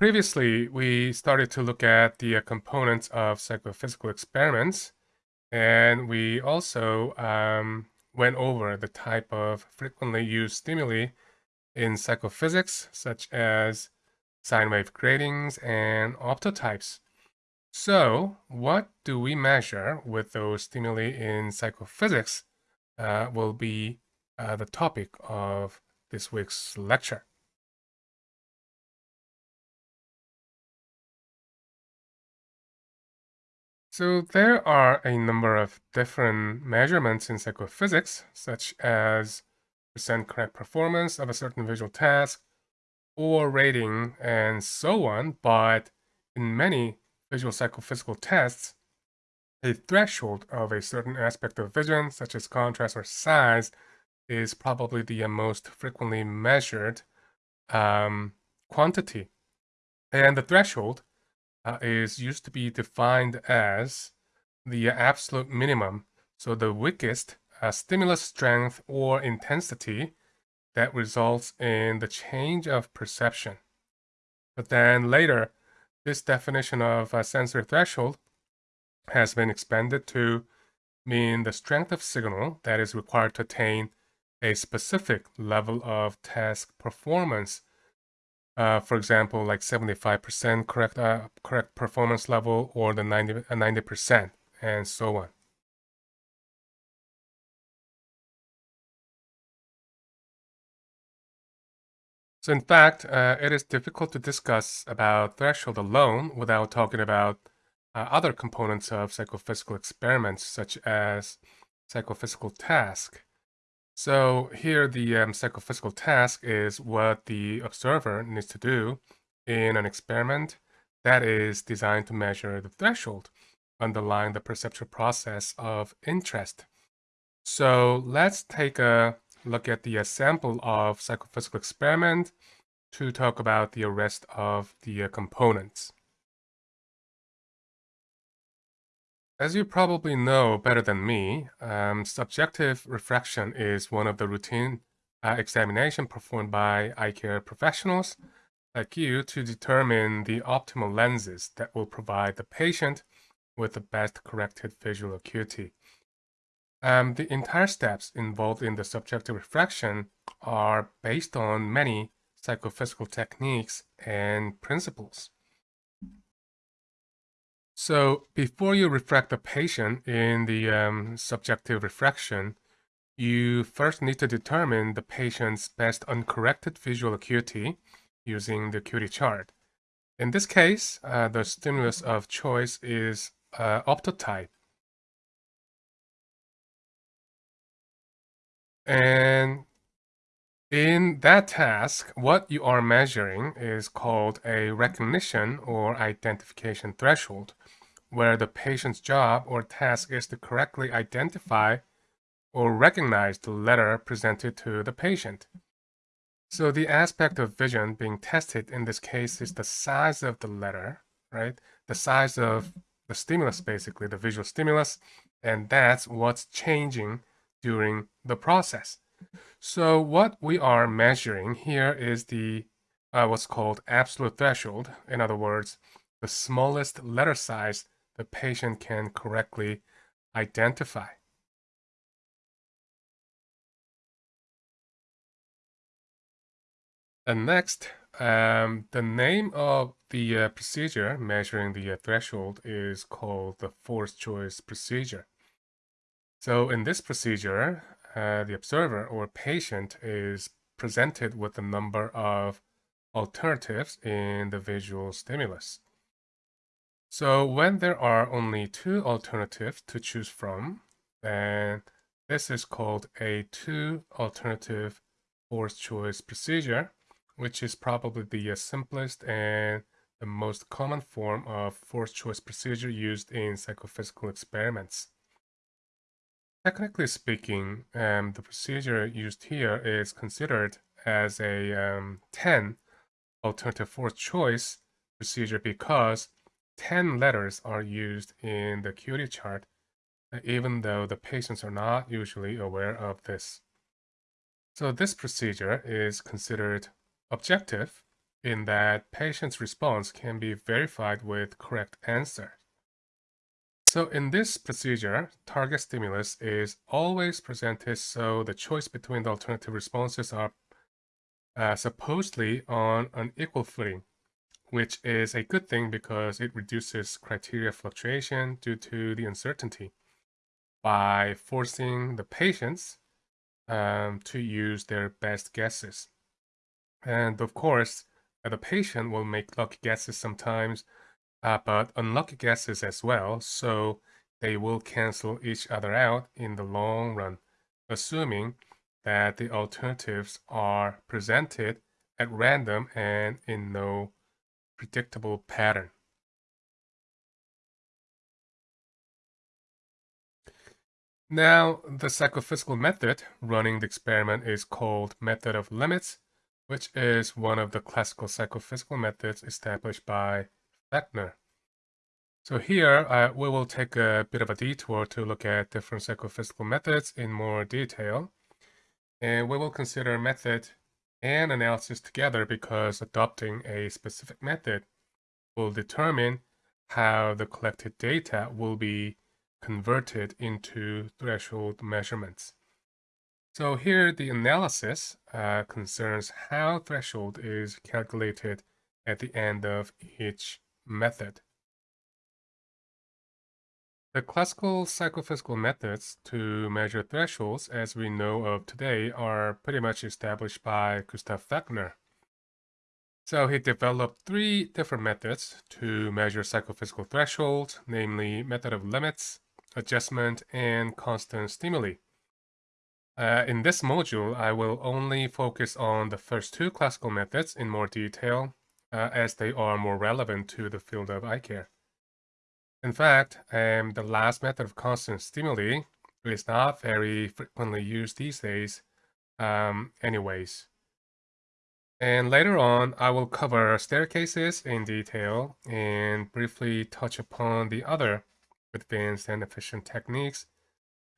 previously, we started to look at the uh, components of psychophysical experiments, and we also um, went over the type of frequently used stimuli in psychophysics, such as sine wave gratings and optotypes. So, what do we measure with those stimuli in psychophysics uh, will be uh, the topic of this week's lecture. So there are a number of different measurements in psychophysics, such as percent correct performance of a certain visual task, or rating, and so on, but in many visual psychophysical tests, a threshold of a certain aspect of vision, such as contrast or size, is probably the most frequently measured um, quantity. And the threshold uh, is used to be defined as the absolute minimum, so the weakest uh, stimulus strength or intensity that results in the change of perception. But then later, this definition of a sensory threshold has been expanded to mean the strength of signal that is required to attain a specific level of task performance uh, for example, like 75% correct uh, correct performance level or the 90 uh, 90% and so on. So in fact, uh, it is difficult to discuss about threshold alone without talking about uh, other components of psychophysical experiments, such as psychophysical task. So here the um, psychophysical task is what the observer needs to do in an experiment that is designed to measure the threshold underlying the perceptual process of interest. So let's take a look at the sample of psychophysical experiment to talk about the rest of the uh, components. As you probably know better than me, um, subjective refraction is one of the routine uh, examination performed by eye care professionals like you to determine the optimal lenses that will provide the patient with the best corrected visual acuity. Um, the entire steps involved in the subjective refraction are based on many psychophysical techniques and principles. So before you refract the patient in the um, subjective refraction, you first need to determine the patient's best uncorrected visual acuity using the acuity chart. In this case, uh, the stimulus of choice is uh, optotype. And in that task, what you are measuring is called a recognition or identification threshold where the patient's job or task is to correctly identify or recognize the letter presented to the patient. So the aspect of vision being tested in this case is the size of the letter, right? The size of the stimulus, basically, the visual stimulus, and that's what's changing during the process. So what we are measuring here is the uh, what's called absolute threshold. In other words, the smallest letter size the patient can correctly identify. And next, um, the name of the uh, procedure measuring the uh, threshold is called the forced choice procedure. So in this procedure, uh, the observer or patient is presented with a number of alternatives in the visual stimulus. So when there are only two alternatives to choose from, then this is called a two alternative forced choice procedure, which is probably the simplest and the most common form of forced choice procedure used in psychophysical experiments. Technically speaking, um, the procedure used here is considered as a um, 10 alternative forced choice procedure because 10 letters are used in the acuity chart, uh, even though the patients are not usually aware of this. So this procedure is considered objective in that patient's response can be verified with correct answer. So in this procedure, target stimulus is always presented so the choice between the alternative responses are uh, supposedly on an equal footing, which is a good thing because it reduces criteria fluctuation due to the uncertainty by forcing the patients um, to use their best guesses. And of course, the patient will make lucky guesses sometimes uh, but unlucky guesses as well, so they will cancel each other out in the long run, assuming that the alternatives are presented at random and in no predictable pattern. Now, the psychophysical method running the experiment is called method of limits, which is one of the classical psychophysical methods established by Fechner. So here uh, we will take a bit of a detour to look at different psychophysical methods in more detail. And we will consider method and analysis together because adopting a specific method will determine how the collected data will be converted into threshold measurements. So here the analysis uh, concerns how threshold is calculated at the end of each method. The classical psychophysical methods to measure thresholds as we know of today are pretty much established by Gustav Fechner. So he developed three different methods to measure psychophysical thresholds, namely method of limits, adjustment, and constant stimuli. Uh, in this module, I will only focus on the first two classical methods in more detail, uh, as they are more relevant to the field of eye care. In fact, um, the last method of constant stimuli is not very frequently used these days um, anyways. And later on, I will cover staircases in detail and briefly touch upon the other advanced and efficient techniques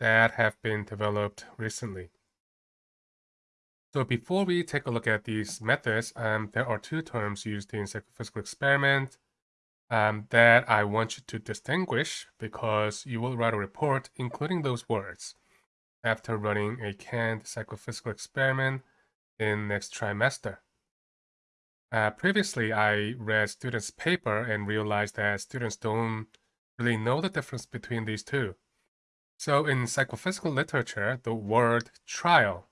that have been developed recently. So before we take a look at these methods, um, there are two terms used in psychophysical experiment um, that I want you to distinguish because you will write a report including those words after running a canned psychophysical experiment in next trimester. Uh, previously, I read students' paper and realized that students don't really know the difference between these two. So in psychophysical literature, the word trial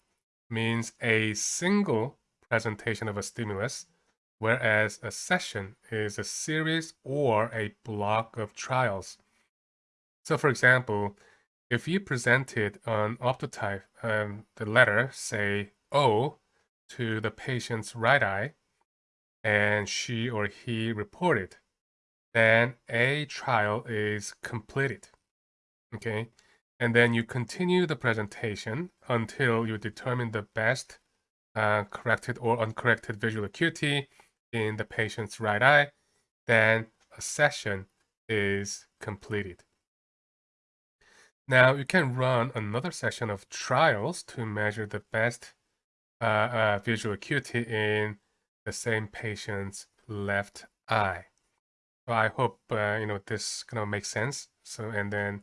means a single presentation of a stimulus whereas a session is a series or a block of trials. So for example, if you presented an optotype, um, the letter, say O, to the patient's right eye, and she or he reported, then a trial is completed. Okay, and then you continue the presentation until you determine the best uh, corrected or uncorrected visual acuity in the patient's right eye, then a session is completed. Now you can run another session of trials to measure the best uh, uh, visual acuity in the same patient's left eye. So I hope uh, you know this kind of makes sense. So and then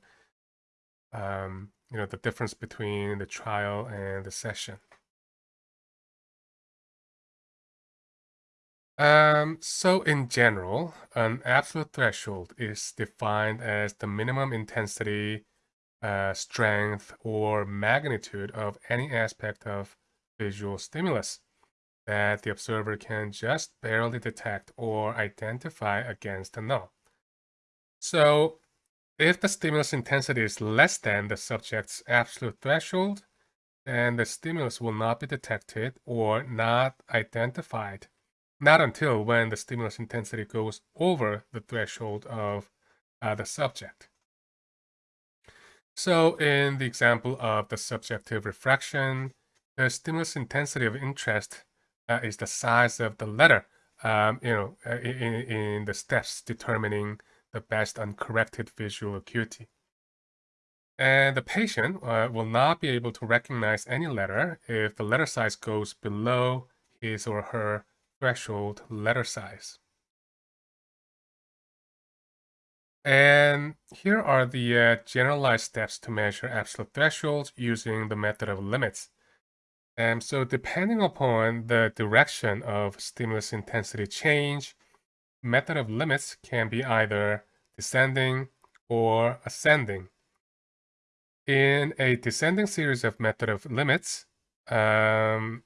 um, you know the difference between the trial and the session. Um, so in general, an absolute threshold is defined as the minimum intensity, uh, strength, or magnitude of any aspect of visual stimulus that the observer can just barely detect or identify against a null. So if the stimulus intensity is less than the subject's absolute threshold, then the stimulus will not be detected or not identified not until when the stimulus intensity goes over the threshold of uh, the subject. So in the example of the subjective refraction, the stimulus intensity of interest uh, is the size of the letter, um, you know, uh, in, in the steps determining the best uncorrected visual acuity. And the patient uh, will not be able to recognize any letter if the letter size goes below his or her threshold letter size. And here are the uh, generalized steps to measure absolute thresholds using the method of limits. And so depending upon the direction of stimulus intensity change, method of limits can be either descending or ascending. In a descending series of method of limits, um,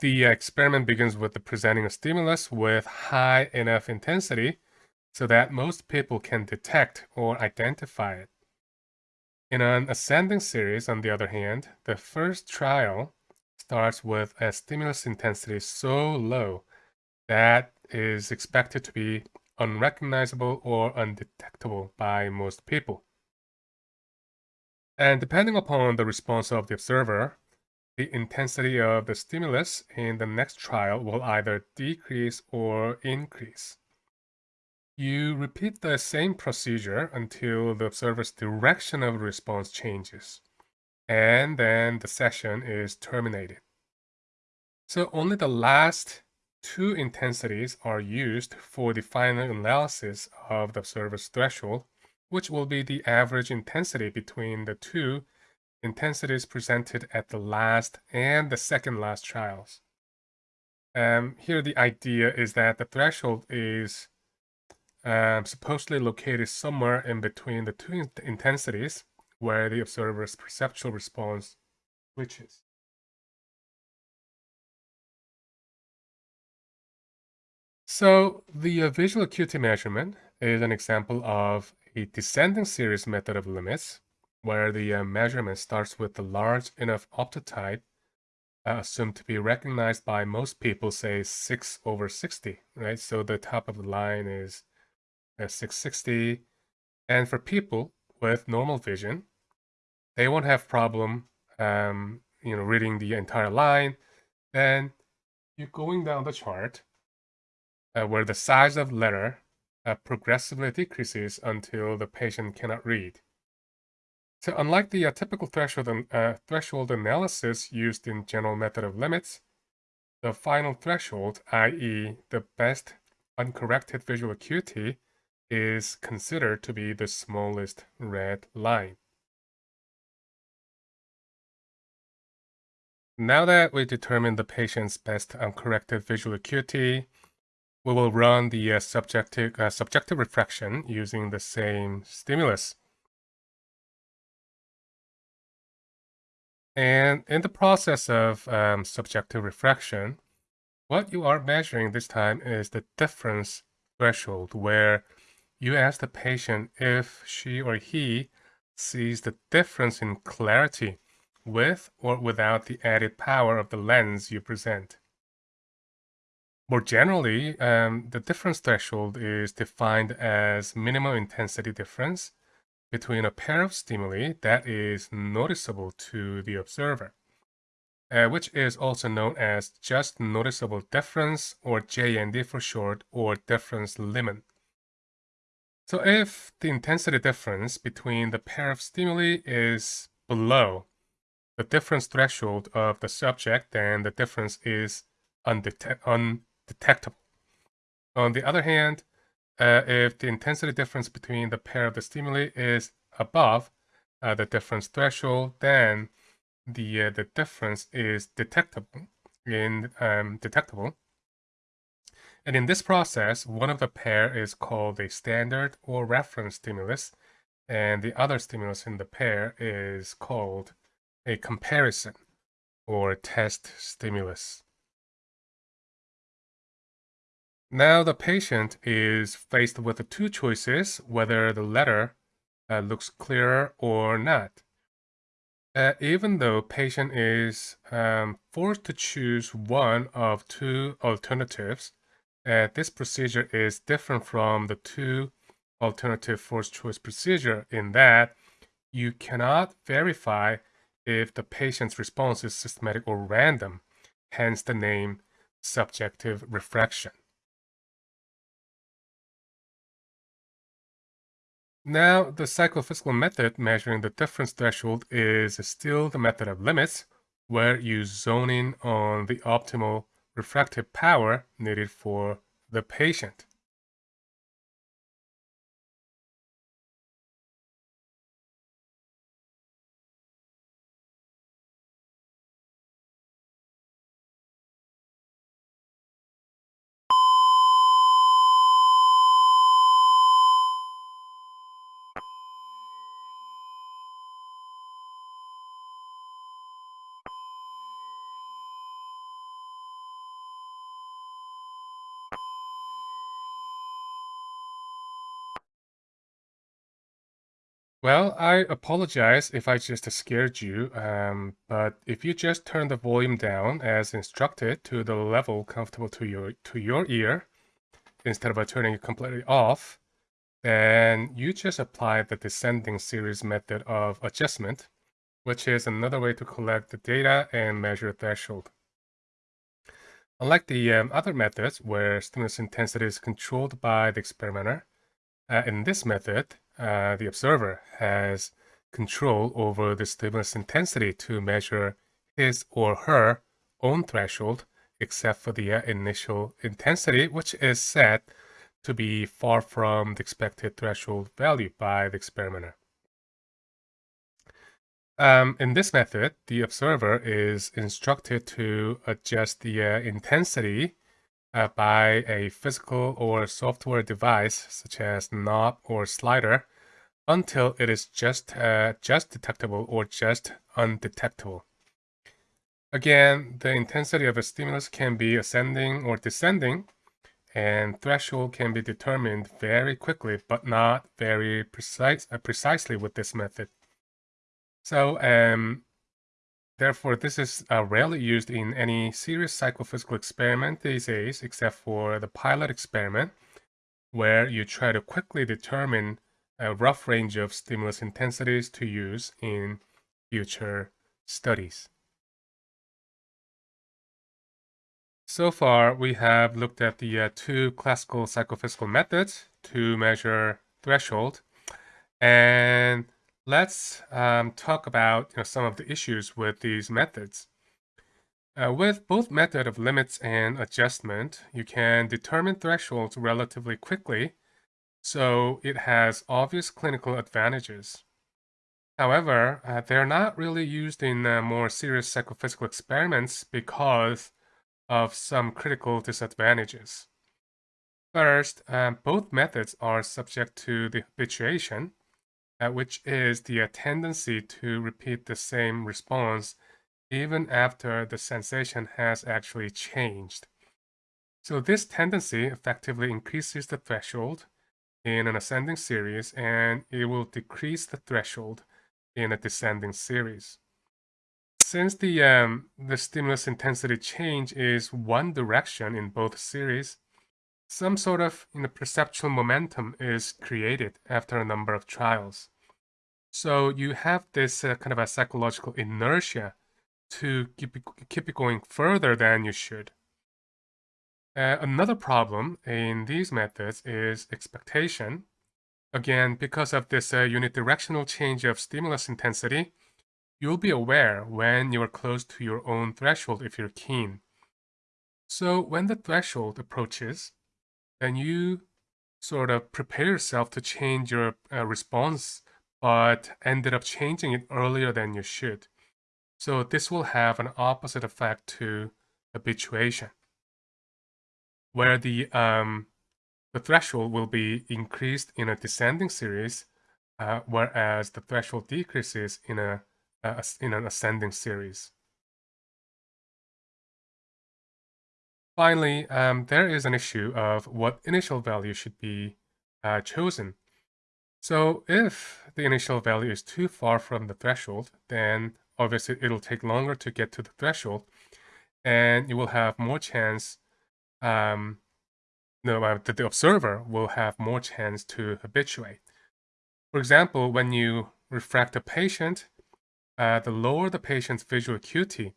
the experiment begins with the presenting a stimulus with high enough intensity so that most people can detect or identify it. In an ascending series, on the other hand, the first trial starts with a stimulus intensity so low that is expected to be unrecognizable or undetectable by most people. And depending upon the response of the observer, the intensity of the stimulus in the next trial will either decrease or increase. You repeat the same procedure until the observer's direction of response changes, and then the session is terminated. So only the last two intensities are used for the final analysis of the observer's threshold, which will be the average intensity between the two intensities presented at the last and the second last trials. Um, here the idea is that the threshold is um, supposedly located somewhere in between the two in intensities where the observer's perceptual response switches. So the uh, visual acuity measurement is an example of a descending series method of limits where the uh, measurement starts with the large enough optotype uh, assumed to be recognized by most people, say 6 over 60, right? So the top of the line is 660. And for people with normal vision, they won't have problem, um, you know, reading the entire line. Then you're going down the chart uh, where the size of letter uh, progressively decreases until the patient cannot read. So unlike the uh, typical threshold, uh, threshold analysis used in general method of limits, the final threshold, i.e. the best uncorrected visual acuity, is considered to be the smallest read line. Now that we determined the patient's best uncorrected visual acuity, we will run the uh, subjective, uh, subjective refraction using the same stimulus. And in the process of um, subjective refraction, what you are measuring this time is the difference threshold, where you ask the patient if she or he sees the difference in clarity with or without the added power of the lens you present. More generally, um, the difference threshold is defined as minimum intensity difference between a pair of stimuli that is noticeable to the observer, uh, which is also known as just noticeable difference, or JND for short, or difference limit. So if the intensity difference between the pair of stimuli is below the difference threshold of the subject, then the difference is undetect undetectable. On the other hand, uh, if the intensity difference between the pair of the stimuli is above uh, the difference threshold, then the uh, the difference is detectable in um, detectable and in this process, one of the pair is called a standard or reference stimulus, and the other stimulus in the pair is called a comparison or test stimulus. Now the patient is faced with two choices whether the letter uh, looks clearer or not. Uh, even though patient is um, forced to choose one of two alternatives, uh, this procedure is different from the two alternative forced choice procedure in that you cannot verify if the patient's response is systematic or random, hence the name subjective refraction. Now, the psychophysical method measuring the difference threshold is still the method of limits, where you zone in on the optimal refractive power needed for the patient. Well, I apologize if I just scared you, um, but if you just turn the volume down as instructed to the level comfortable to your to your ear, instead of turning it completely off, then you just apply the descending series method of adjustment, which is another way to collect the data and measure threshold. Unlike the um, other methods where stimulus intensity is controlled by the experimenter, uh, in this method, uh, the observer has control over the stimulus intensity to measure his or her own threshold, except for the uh, initial intensity, which is set to be far from the expected threshold value by the experimenter. Um, in this method, the observer is instructed to adjust the uh, intensity uh, by a physical or software device such as knob or slider until it is just uh, just detectable or just undetectable. Again, the intensity of a stimulus can be ascending or descending, and threshold can be determined very quickly, but not very precise, uh, precisely with this method. So um, Therefore, this is uh, rarely used in any serious psychophysical experiment these days, except for the pilot experiment, where you try to quickly determine a rough range of stimulus intensities to use in future studies. So far, we have looked at the uh, two classical psychophysical methods to measure threshold, and let's um, talk about you know, some of the issues with these methods. Uh, with both method of limits and adjustment, you can determine thresholds relatively quickly, so it has obvious clinical advantages. However, uh, they're not really used in uh, more serious psychophysical experiments because of some critical disadvantages. First, uh, both methods are subject to the habituation, uh, which is the tendency to repeat the same response even after the sensation has actually changed. So this tendency effectively increases the threshold in an ascending series and it will decrease the threshold in a descending series. Since the, um, the stimulus intensity change is one direction in both series, some sort of you know, perceptual momentum is created after a number of trials. So you have this uh, kind of a psychological inertia to keep it, keep it going further than you should. Uh, another problem in these methods is expectation. Again, because of this uh, unidirectional change of stimulus intensity, you'll be aware when you are close to your own threshold if you're keen. So when the threshold approaches, then you sort of prepare yourself to change your uh, response, but ended up changing it earlier than you should. So this will have an opposite effect to habituation, where the um, the threshold will be increased in a descending series, uh, whereas the threshold decreases in a uh, in an ascending series. Finally, um, there is an issue of what initial value should be uh, chosen. So if the initial value is too far from the threshold, then obviously it'll take longer to get to the threshold and you will have more chance, um, no, uh, the observer will have more chance to habituate. For example, when you refract a patient, uh, the lower the patient's visual acuity,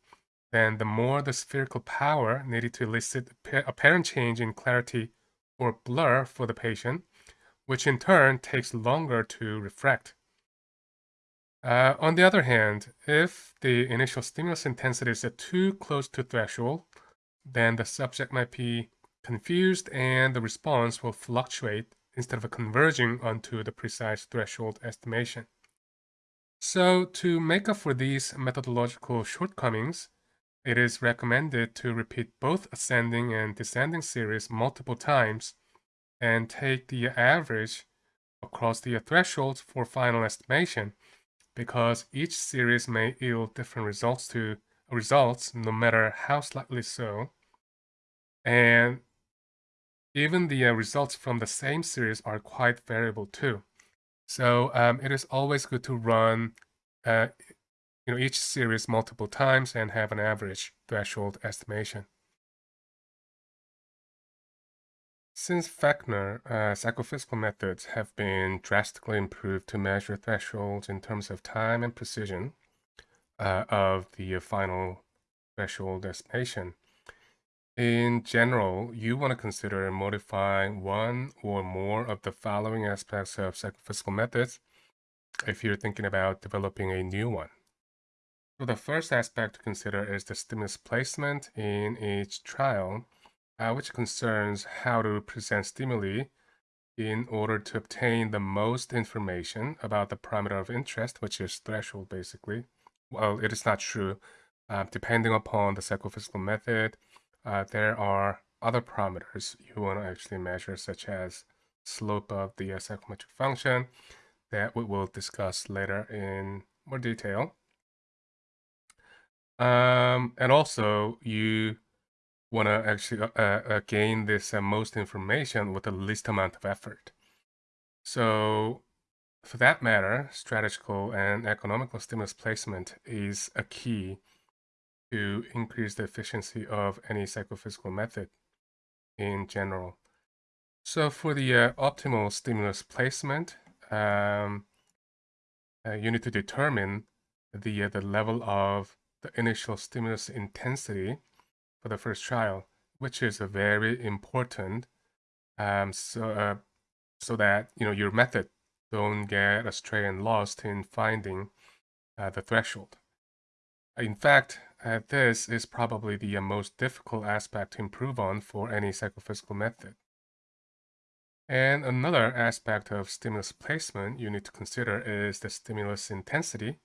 then the more the spherical power needed to elicit apparent change in clarity or blur for the patient, which in turn takes longer to refract. Uh, on the other hand, if the initial stimulus intensity is too close to threshold, then the subject might be confused and the response will fluctuate instead of converging onto the precise threshold estimation. So to make up for these methodological shortcomings, it is recommended to repeat both ascending and descending series multiple times and take the average across the thresholds for final estimation because each series may yield different results to results no matter how slightly so. And even the uh, results from the same series are quite variable too. So um, it is always good to run uh, you know, each series multiple times and have an average threshold estimation. Since Fechner, uh, psychophysical methods have been drastically improved to measure thresholds in terms of time and precision uh, of the final threshold estimation. In general, you want to consider modifying one or more of the following aspects of psychophysical methods if you're thinking about developing a new one. So the first aspect to consider is the stimulus placement in each trial, uh, which concerns how to present stimuli in order to obtain the most information about the parameter of interest, which is threshold basically. Well, it is not true. Uh, depending upon the psychophysical method, uh, there are other parameters you want to actually measure, such as slope of the uh, psychometric function that we will discuss later in more detail. Um, and also, you want to actually uh, uh, gain this uh, most information with the least amount of effort. So, for that matter, strategical and economical stimulus placement is a key to increase the efficiency of any psychophysical method in general. So for the uh, optimal stimulus placement, um, uh, you need to determine the, uh, the level of the initial stimulus intensity for the first trial, which is a very important um, so, uh, so that you know your method don't get astray and lost in finding uh, the threshold. In fact, uh, this is probably the uh, most difficult aspect to improve on for any psychophysical method. And another aspect of stimulus placement you need to consider is the stimulus intensity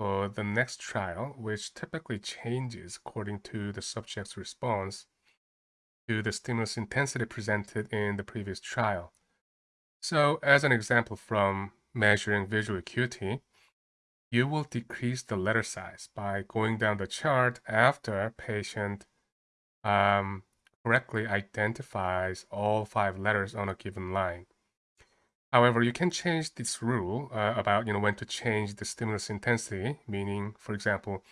for the next trial, which typically changes according to the subject's response to the stimulus intensity presented in the previous trial. So as an example from measuring visual acuity, you will decrease the letter size by going down the chart after patient um, correctly identifies all five letters on a given line. However, you can change this rule uh, about you know when to change the stimulus intensity, meaning, for example,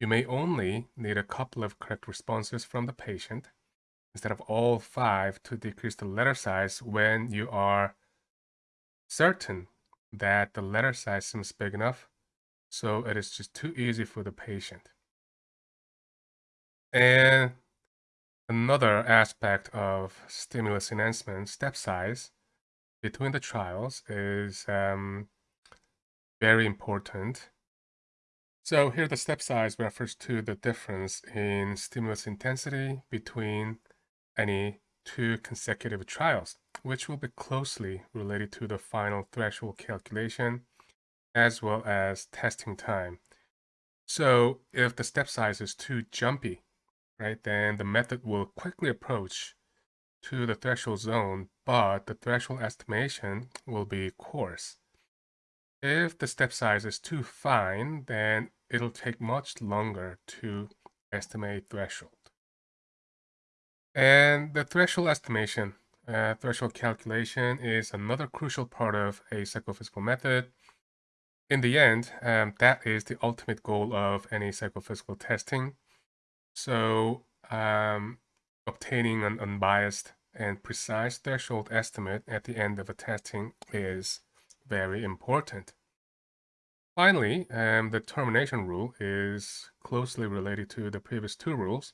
you may only need a couple of correct responses from the patient instead of all five to decrease the letter size when you are certain that the letter size seems big enough, so it is just too easy for the patient. And another aspect of stimulus enhancement, step size, between the trials is um, very important. So here the step size refers to the difference in stimulus intensity between any two consecutive trials, which will be closely related to the final threshold calculation as well as testing time. So if the step size is too jumpy, right, then the method will quickly approach to the threshold zone, but the threshold estimation will be coarse. If the step size is too fine, then it'll take much longer to estimate threshold. And the threshold estimation, uh, threshold calculation is another crucial part of a psychophysical method. In the end, um, that is the ultimate goal of any psychophysical testing. So um, obtaining an unbiased and precise threshold estimate at the end of a testing is very important. Finally, um, the termination rule is closely related to the previous two rules.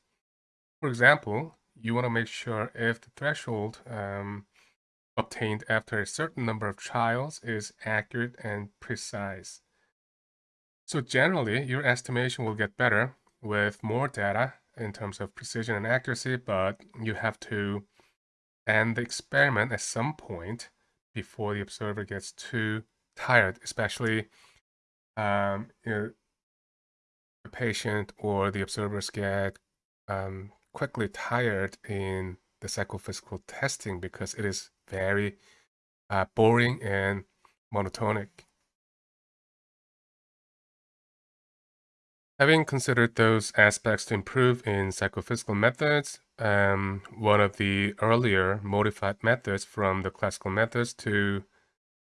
For example, you want to make sure if the threshold um, obtained after a certain number of trials is accurate and precise. So generally, your estimation will get better with more data in terms of precision and accuracy, but you have to end the experiment at some point before the observer gets too tired, especially um, you know, the patient or the observers get um, quickly tired in the psychophysical testing because it is very uh, boring and monotonic. Having considered those aspects to improve in psychophysical methods, um, one of the earlier modified methods from the classical methods to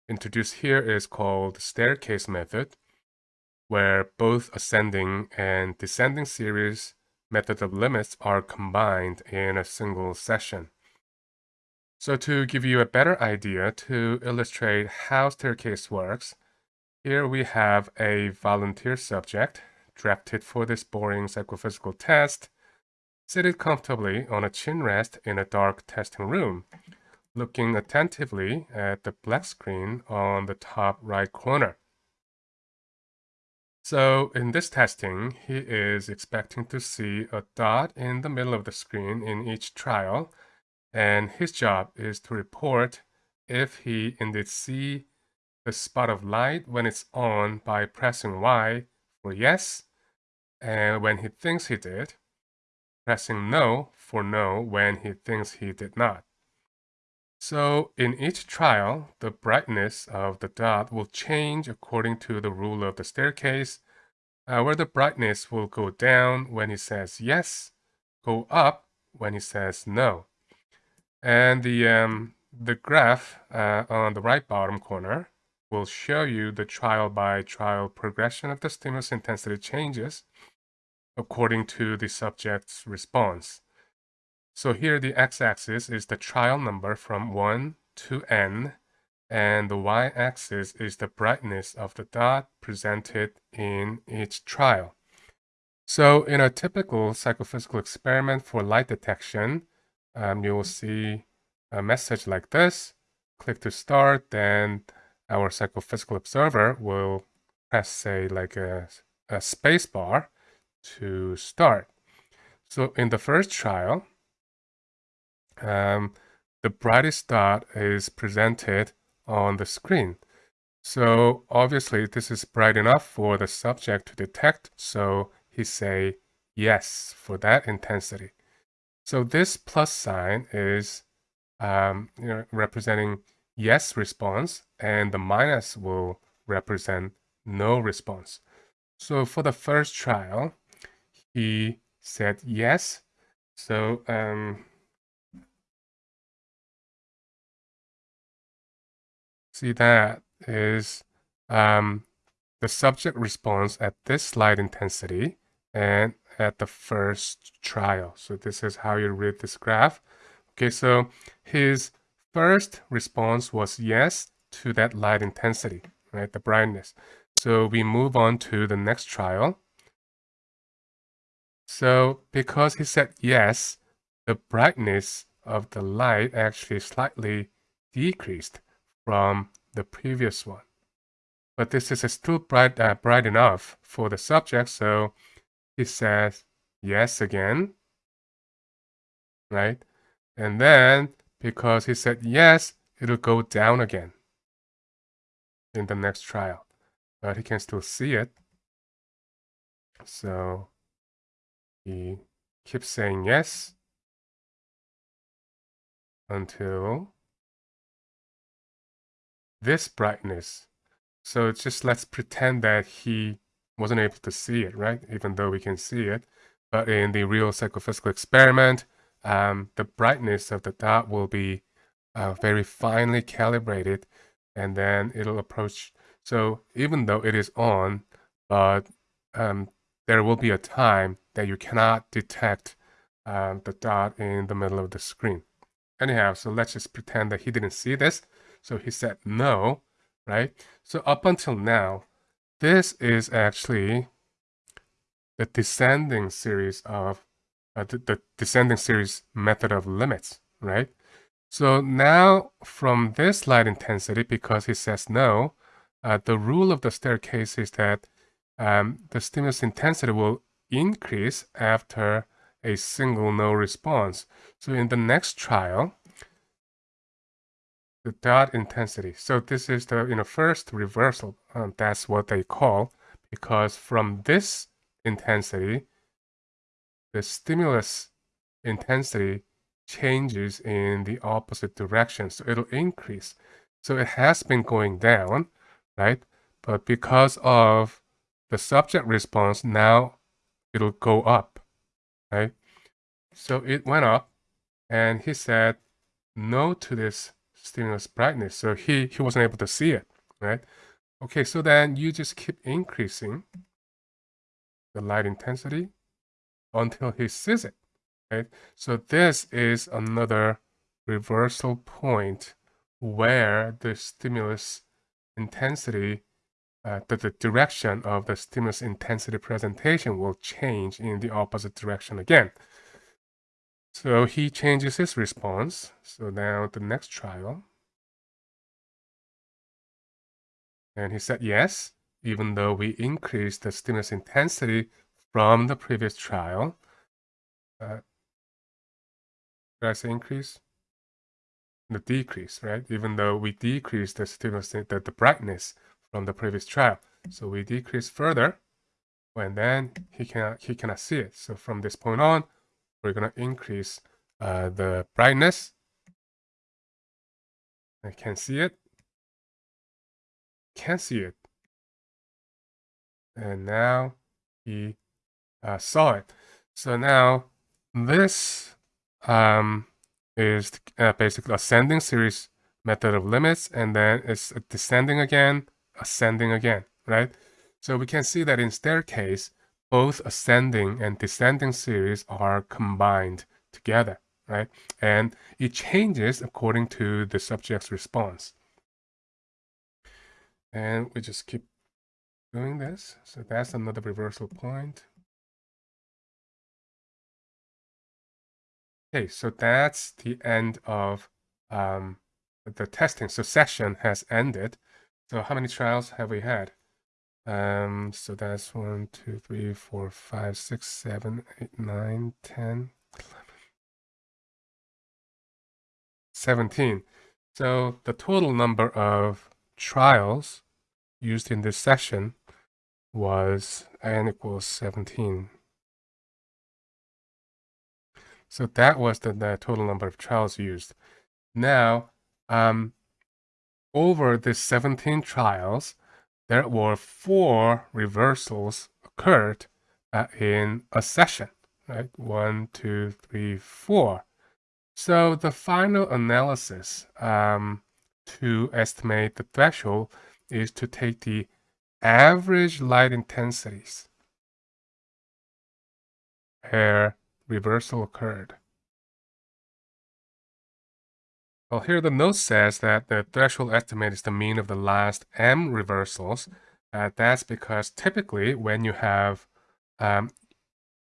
introduce here is called staircase method, where both ascending and descending series method of limits are combined in a single session. So to give you a better idea to illustrate how staircase works, here we have a volunteer subject drafted for this boring psychophysical test, seated comfortably on a chin rest in a dark testing room, looking attentively at the black screen on the top right corner. So in this testing, he is expecting to see a dot in the middle of the screen in each trial, and his job is to report if he indeed see the spot of light when it's on by pressing Y yes, and when he thinks he did, pressing no for no when he thinks he did not. So in each trial, the brightness of the dot will change according to the rule of the staircase, uh, where the brightness will go down when he says yes, go up when he says no. And the, um, the graph uh, on the right bottom corner will show you the trial by trial progression of the stimulus intensity changes according to the subject's response. So here the x-axis is the trial number from 1 to n, and the y-axis is the brightness of the dot presented in each trial. So in a typical psychophysical experiment for light detection, um, you will see a message like this. Click to start, then our psychophysical observer will press, say, like a, a space bar to start. So in the first trial, um, the brightest dot is presented on the screen. So obviously this is bright enough for the subject to detect, so he say yes for that intensity. So this plus sign is um, you know, representing yes response, and the minus will represent no response. So for the first trial, he said yes. So um, see that is um, the subject response at this light intensity and at the first trial. So this is how you read this graph. Okay, so his first response was yes to that light intensity, right, the brightness. So we move on to the next trial. So because he said yes, the brightness of the light actually slightly decreased from the previous one. But this is still bright, uh, bright enough for the subject, so he says yes again, right? And then, because he said yes, it'll go down again in the next trial. But he can still see it. So he keeps saying yes until this brightness. So just let's pretend that he wasn't able to see it, right? Even though we can see it. But in the real psychophysical experiment, um, the brightness of the dot will be uh, very finely calibrated and then it'll approach. So even though it is on, but um, there will be a time that you cannot detect um, the dot in the middle of the screen. Anyhow, so let's just pretend that he didn't see this. So he said no, right? So up until now, this is actually the descending series of uh, the, the descending series method of limits, right? So now from this light intensity, because he says no, uh, the rule of the staircase is that um, the stimulus intensity will increase after a single no response. So in the next trial, the dot intensity. So this is the you know first reversal. Um, that's what they call because from this intensity, the stimulus intensity changes in the opposite direction. So it'll increase. So it has been going down, right? But because of the subject response, now it'll go up, right? So it went up and he said no to this stimulus brightness. So he, he wasn't able to see it, right? Okay, so then you just keep increasing the light intensity until he sees it, right? So this is another reversal point where the stimulus intensity, uh, the, the direction of the stimulus intensity presentation will change in the opposite direction again. So he changes his response. So now the next trial. And he said yes, even though we increased the stimulus intensity from the previous trial. Uh, did I say increase? The decrease, right? Even though we decreased the stimulus, the, the brightness from the previous trial. So we decrease further, and then he cannot, he cannot see it. So from this point on, we're going to increase uh, the brightness. I can see it. Can't see it. And now he uh, saw it. So now this um, is uh, basically ascending series method of limits, and then it's descending again, ascending again, right? So we can see that in staircase, both ascending and descending series are combined together, right? And it changes according to the subject's response. And we just keep doing this. So that's another reversal point. Okay, so that's the end of um, the testing. So session has ended. So how many trials have we had? Um, so that's 1, 2, 3, 4, 5, 6, 7, 8, 9, 10, 11, 17. So the total number of trials used in this session was n equals 17. So that was the, the total number of trials used. Now, um, over the 17 trials, there were four reversals occurred uh, in a session, right? One, two, three, four. So the final analysis um, to estimate the threshold is to take the average light intensities where reversal occurred. Well, here the note says that the threshold estimate is the mean of the last m reversals. Uh, that's because typically when you have um,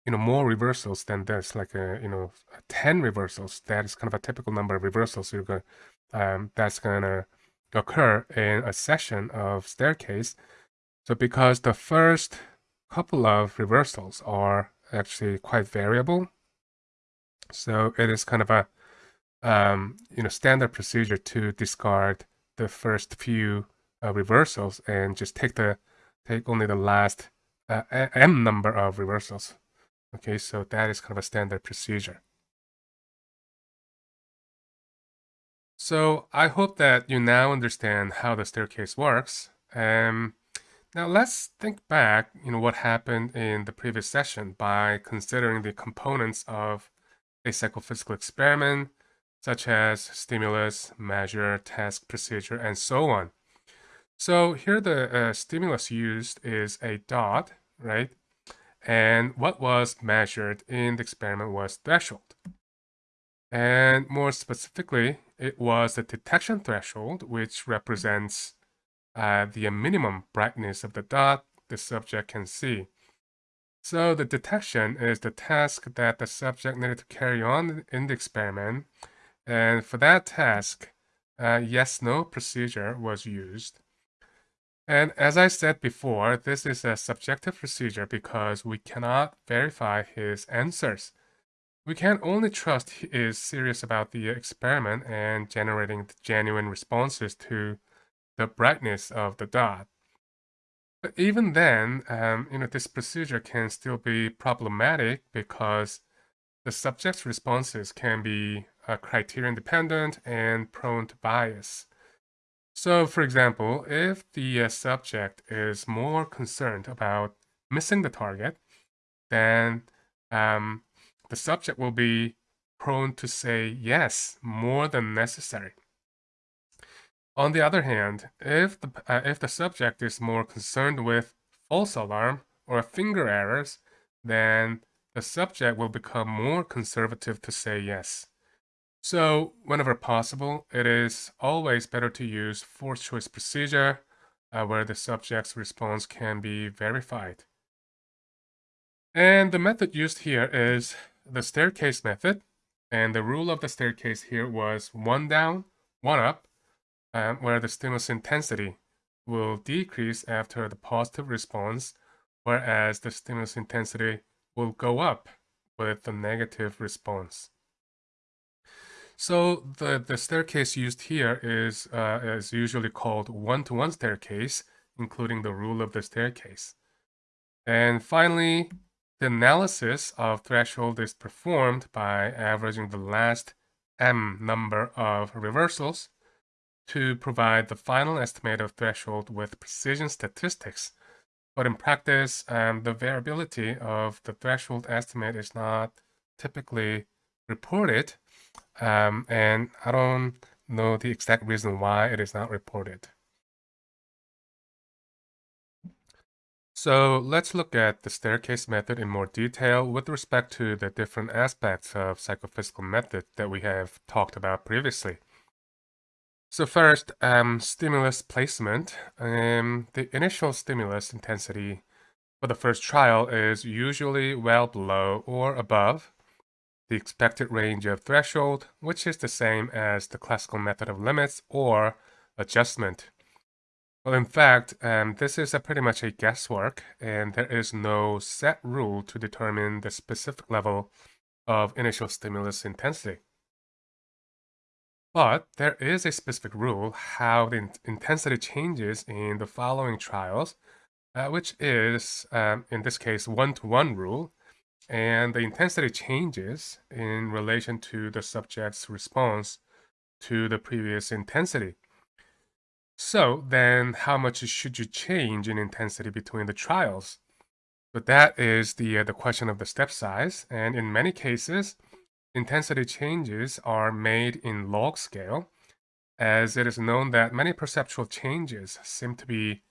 you know more reversals than this, like a, you know 10 reversals, that is kind of a typical number of reversals you're going um, that's going to occur in a session of staircase. So because the first couple of reversals are actually quite variable, so it is kind of a um, you know, standard procedure to discard the first few uh, reversals and just take the take only the last uh, m number of reversals. Okay, so that is kind of a standard procedure. So I hope that you now understand how the staircase works. Um, now let's think back, you know, what happened in the previous session by considering the components of a psychophysical experiment, such as stimulus, measure, task, procedure, and so on. So here the uh, stimulus used is a dot, right? And what was measured in the experiment was threshold. And more specifically, it was the detection threshold, which represents uh, the minimum brightness of the dot the subject can see. So the detection is the task that the subject needed to carry on in the experiment and for that task, a yes-no procedure was used. And as I said before, this is a subjective procedure because we cannot verify his answers. we can only trust he is serious about the experiment and generating genuine responses to the brightness of the dot. But even then, um, you know, this procedure can still be problematic because the subject's responses can be uh, criterion dependent and prone to bias. So, for example, if the uh, subject is more concerned about missing the target, then um, the subject will be prone to say yes more than necessary. On the other hand, if the, uh, if the subject is more concerned with false alarm or finger errors, then the subject will become more conservative to say yes. So whenever possible, it is always better to use forced choice procedure uh, where the subject's response can be verified. And the method used here is the staircase method. And the rule of the staircase here was one down, one up, where the stimulus intensity will decrease after the positive response, whereas the stimulus intensity will go up with the negative response. So the, the staircase used here is, uh, is usually called one-to-one -one staircase, including the rule of the staircase. And finally, the analysis of threshold is performed by averaging the last m number of reversals to provide the final estimate of threshold with precision statistics. But in practice, um, the variability of the threshold estimate is not typically reported um, and I don't know the exact reason why it is not reported. So let's look at the staircase method in more detail with respect to the different aspects of psychophysical method that we have talked about previously. So first, um, stimulus placement. Um, the initial stimulus intensity for the first trial is usually well below or above the expected range of threshold, which is the same as the classical method of limits or adjustment. Well, in fact, um, this is pretty much a guesswork, and there is no set rule to determine the specific level of initial stimulus intensity. But there is a specific rule how the in intensity changes in the following trials, uh, which is, um, in this case, one-to-one -one rule, and the intensity changes in relation to the subject's response to the previous intensity. So then how much should you change in intensity between the trials? But that is the, uh, the question of the step size, and in many cases, intensity changes are made in log scale, as it is known that many perceptual changes seem to be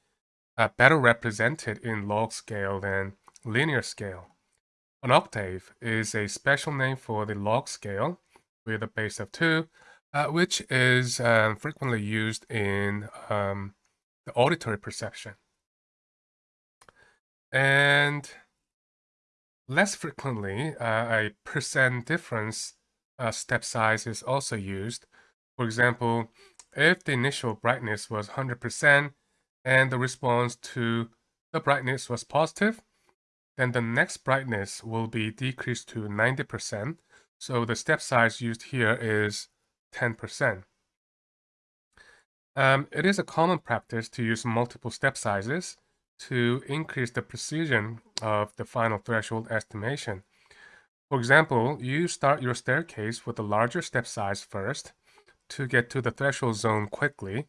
uh, better represented in log scale than linear scale. An octave is a special name for the log scale with a base of 2, uh, which is um, frequently used in um, the auditory perception. And less frequently, uh, a percent difference uh, step size is also used. For example, if the initial brightness was 100% and the response to the brightness was positive, then the next brightness will be decreased to 90%. So the step size used here is 10%. Um, it is a common practice to use multiple step sizes to increase the precision of the final threshold estimation. For example, you start your staircase with a larger step size first to get to the threshold zone quickly,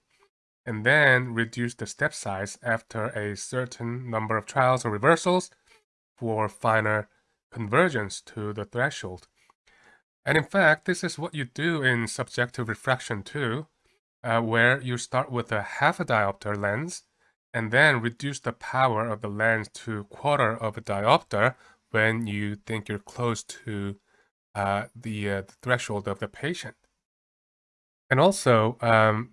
and then reduce the step size after a certain number of trials or reversals for finer convergence to the threshold. And in fact, this is what you do in subjective refraction too, uh, where you start with a half a diopter lens and then reduce the power of the lens to quarter of a diopter when you think you're close to uh, the, uh, the, threshold of the patient. And also, um,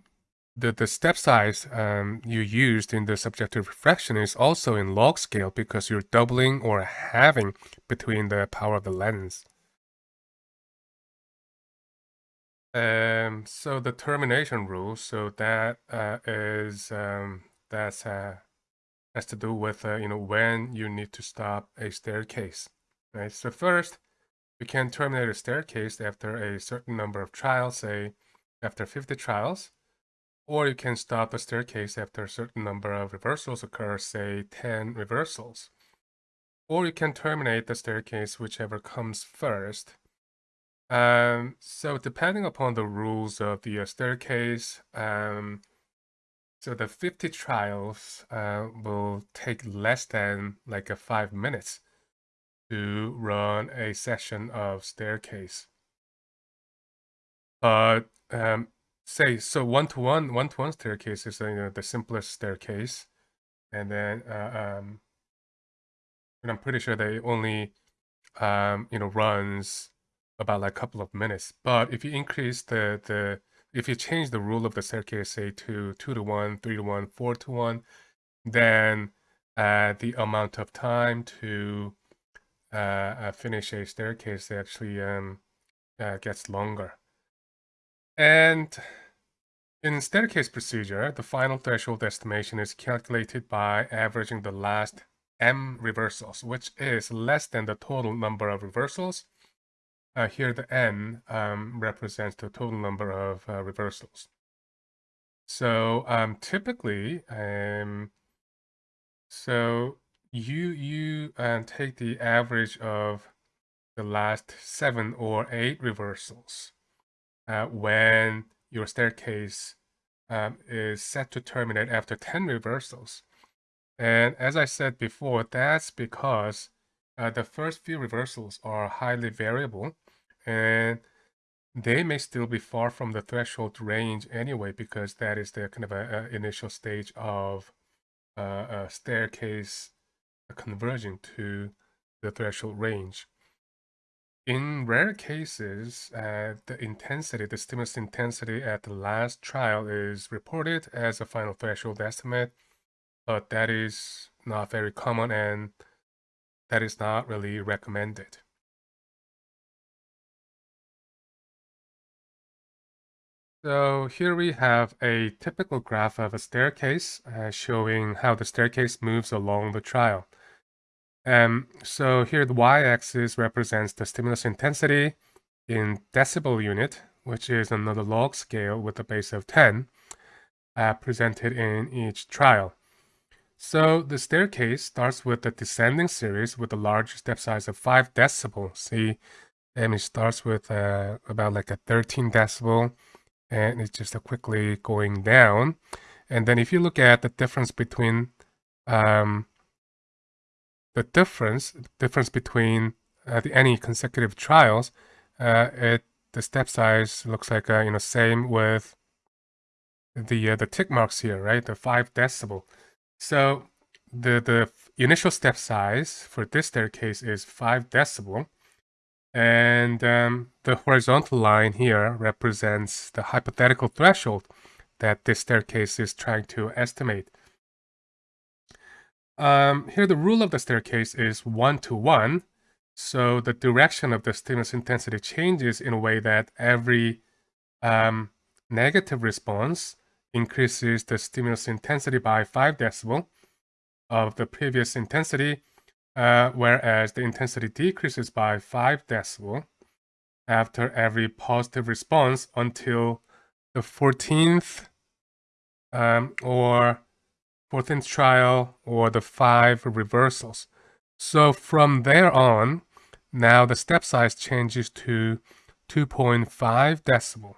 the, the step size um, you used in the subjective refraction is also in log scale because you're doubling or halving between the power of the lens. Um, so the termination rule, so that uh, is um, that's uh, has to do with uh, you know when you need to stop a staircase, right? So first, you can terminate a staircase after a certain number of trials, say after 50 trials, or you can stop a staircase after a certain number of reversals occur, say 10 reversals. Or you can terminate the staircase whichever comes first. Um, so depending upon the rules of the uh, staircase, um, so the 50 trials uh, will take less than like a five minutes to run a session of staircase. But um, say so one-to-one one-to-one staircase is you know, the simplest staircase, and then uh, um, and I'm pretty sure they only um, you know runs about like a couple of minutes. But if you increase the the if you change the rule of the staircase, say to two to one, three to one, four to one, then uh, the amount of time to uh, uh, finish a staircase actually um, uh, gets longer. And in staircase procedure, the final threshold estimation is calculated by averaging the last m reversals, which is less than the total number of reversals. Uh, here the n um, represents the total number of uh, reversals. So um, typically, um, so you you uh, take the average of the last seven or eight reversals uh, when your staircase um, is set to terminate after 10 reversals. And as I said before, that's because uh, the first few reversals are highly variable and they may still be far from the threshold range anyway because that is the kind of a, a initial stage of uh, a staircase converging to the threshold range. In rare cases, uh, the intensity, the stimulus intensity at the last trial is reported as a final threshold estimate, but that is not very common and that is not really recommended. So here we have a typical graph of a staircase uh, showing how the staircase moves along the trial. Um, so here the y-axis represents the stimulus intensity in decibel unit, which is another log scale with a base of 10, uh, presented in each trial. So the staircase starts with the descending series with a large step size of 5 decibel. See, and it starts with uh, about like a 13 decibel, and it's just quickly going down. And then if you look at the difference between um, the difference difference between uh, the, any consecutive trials, uh, it the step size looks like uh, you know same with the uh, the tick marks here, right? The five decibel. So the the initial step size for this staircase is five decibel, and um, the horizontal line here represents the hypothetical threshold that this staircase is trying to estimate. Um, here the rule of the staircase is one to one. So the direction of the stimulus intensity changes in a way that every um, negative response increases the stimulus intensity by 5 decibel of the previous intensity, uh, whereas the intensity decreases by 5 decibel after every positive response until the 14th um, or 14th trial, or the five reversals. So from there on, now the step size changes to 2.5 decibel,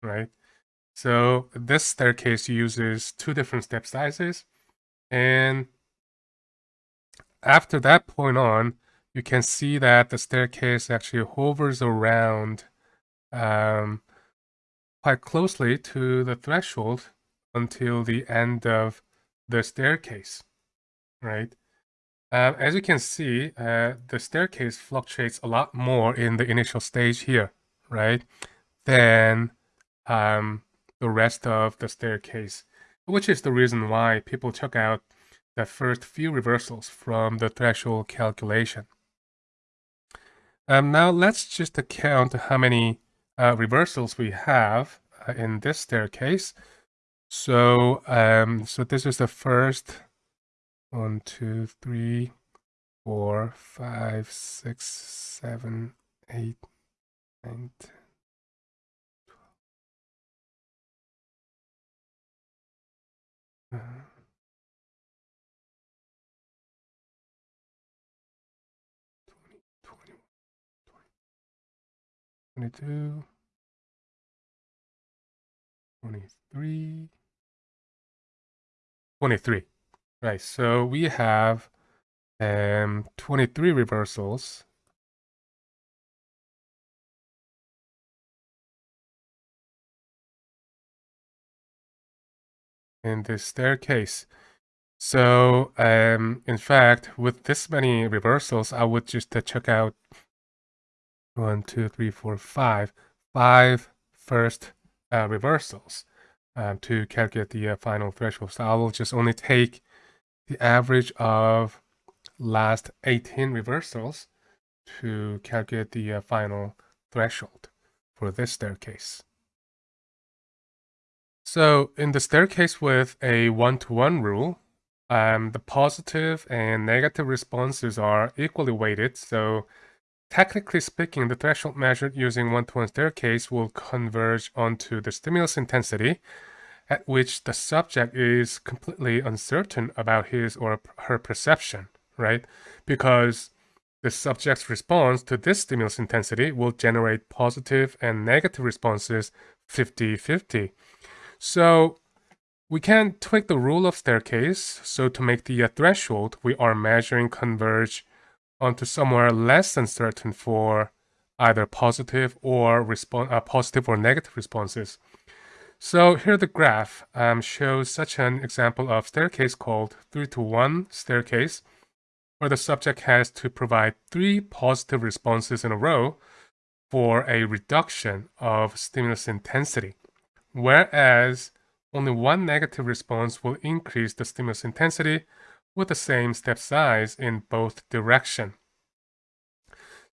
right? So this staircase uses two different step sizes. And after that point on, you can see that the staircase actually hovers around um, quite closely to the threshold until the end of the staircase, right? Uh, as you can see, uh, the staircase fluctuates a lot more in the initial stage here, right? Than um, the rest of the staircase, which is the reason why people took out the first few reversals from the threshold calculation. Um, now let's just count how many uh, reversals we have uh, in this staircase. So, um, so this is the first one, two, three, four, five, six, seven, 8, 9, 10, 12. Uh, 22, 23, 23. Right, so we have um, 23 reversals. in this staircase. So, um, in fact, with this many reversals, I would just uh, check out one, two, three, four, five, five first uh, reversals um, to calculate the uh, final threshold. So I will just only take the average of last 18 reversals to calculate the uh, final threshold for this staircase. So in the staircase with a one-to-one -one rule, um, the positive and negative responses are equally weighted. So technically speaking, the threshold measured using one-to-one staircase will converge onto the stimulus intensity at which the subject is completely uncertain about his or her perception, right? Because the subject's response to this stimulus intensity will generate positive and negative responses 50-50. So we can tweak the rule of staircase. So to make the threshold we are measuring converge onto somewhere less than certain for either positive or uh, positive or negative responses. So here the graph um, shows such an example of staircase called 3 to 1 staircase, where the subject has to provide three positive responses in a row for a reduction of stimulus intensity whereas only one negative response will increase the stimulus intensity with the same step size in both direction.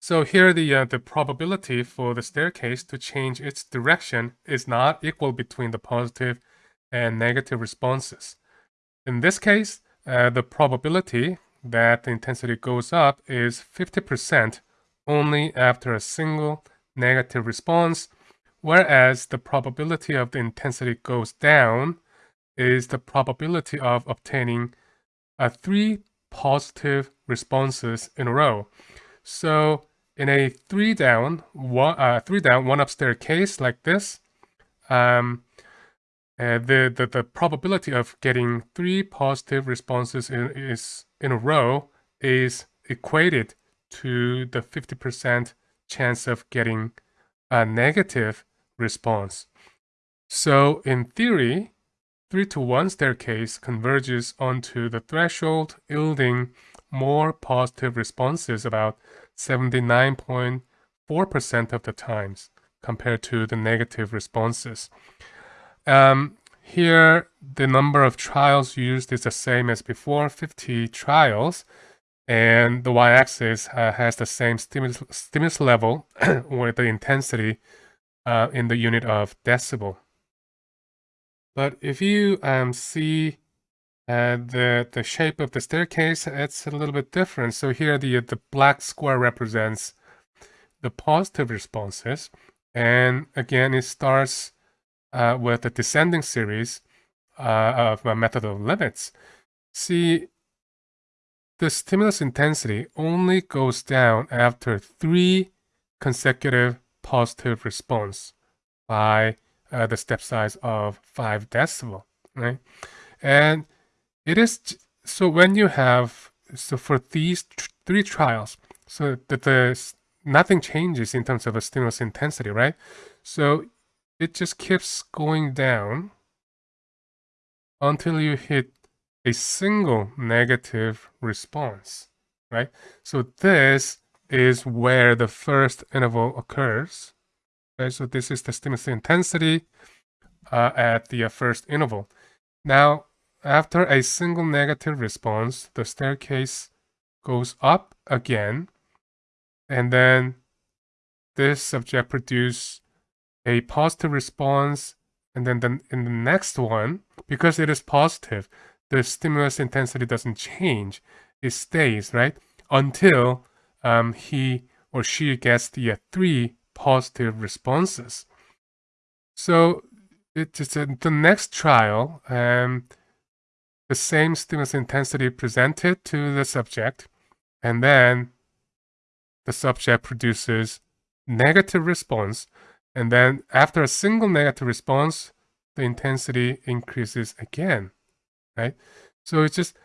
So here the, uh, the probability for the staircase to change its direction is not equal between the positive and negative responses. In this case, uh, the probability that the intensity goes up is 50% only after a single negative response whereas the probability of the intensity goes down is the probability of obtaining three positive responses in a row. So in a three down, one, uh, three down, one up staircase like this, um, uh, the, the, the probability of getting three positive responses in, is in a row is equated to the 50% chance of getting a negative response. So in theory, 3 to 1 staircase converges onto the threshold, yielding more positive responses about 79.4% of the times compared to the negative responses. Um, here, the number of trials used is the same as before, 50 trials, and the y-axis uh, has the same stimulus, stimulus level or the intensity uh, in the unit of decibel. But if you um, see uh, the the shape of the staircase, it's a little bit different. So here the the black square represents the positive responses, and again it starts uh, with the descending series uh, of a method of limits. See, the stimulus intensity only goes down after three consecutive positive response by uh, the step size of 5 decibel, right? And it is, so when you have, so for these three trials, so that the, nothing changes in terms of a stimulus intensity, right? So it just keeps going down until you hit a single negative response, right? So this is where the first interval occurs. So this is the stimulus intensity uh, at the uh, first interval. Now, after a single negative response, the staircase goes up again, and then this subject produce a positive response, and then the, in the next one, because it is positive, the stimulus intensity doesn't change. It stays, right? Until um, he or she gets the uh, three positive responses. So it is the next trial, um, the same stimulus intensity presented to the subject, and then the subject produces negative response, and then after a single negative response, the intensity increases again, right? So it's just,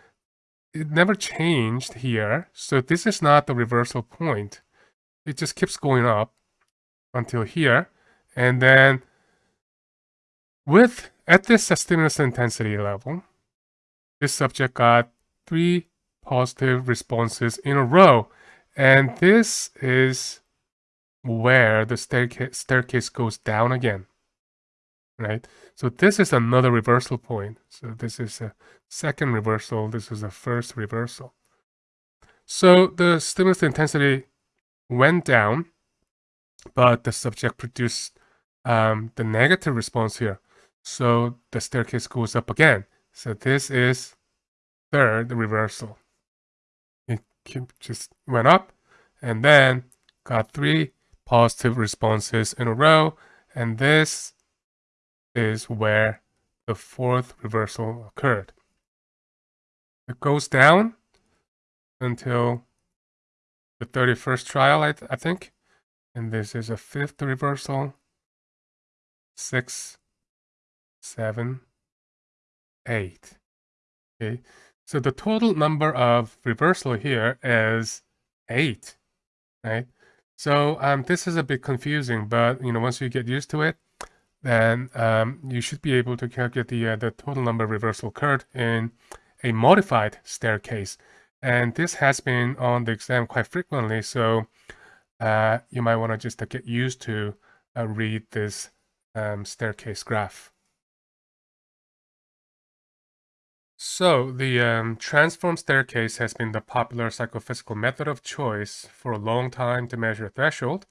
it never changed here. So this is not the reversal point. It just keeps going up until here. And then with, at this stimulus intensity level, this subject got three positive responses in a row. And this is where the staircase, staircase goes down again, right? So this is another reversal point. So this is a second reversal. This is a first reversal. So the stimulus intensity went down, but the subject produced um, the negative response here. So the staircase goes up again. So this is third reversal. It just went up and then got three positive responses in a row. And this is where the fourth reversal occurred. It goes down until the 31st trial, I, th I think. And this is a fifth reversal. Six, seven, eight. Okay, so the total number of reversal here is eight, right? So um, this is a bit confusing, but you know once you get used to it, then um, you should be able to calculate the uh, the total number of reversal occurred in a modified staircase. And this has been on the exam quite frequently, so uh, you might want to just get used to uh, read this um, staircase graph. So, the um, transform staircase has been the popular psychophysical method of choice for a long time to measure threshold,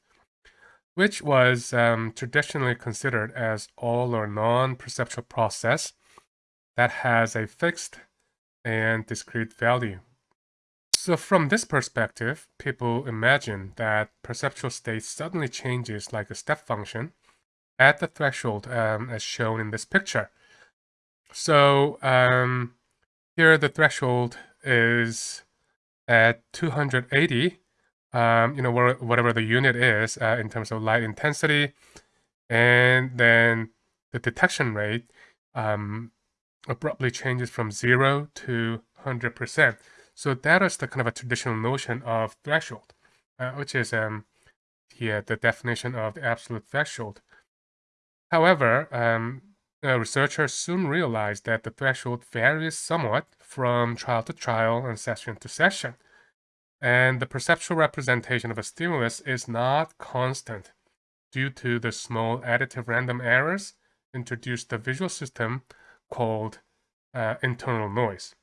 which was um, traditionally considered as all or non-perceptual process that has a fixed and discrete value. So from this perspective, people imagine that perceptual state suddenly changes like a step function at the threshold um, as shown in this picture. So um, here the threshold is at 280, um, you know, whatever the unit is uh, in terms of light intensity. And then the detection rate um, abruptly changes from zero to 100%. So that is the kind of a traditional notion of threshold, uh, which is um, the, the definition of the absolute threshold. However, um, uh, researchers soon realized that the threshold varies somewhat from trial to trial and session to session. And the perceptual representation of a stimulus is not constant due to the small additive random errors introduced the visual system called uh, internal noise.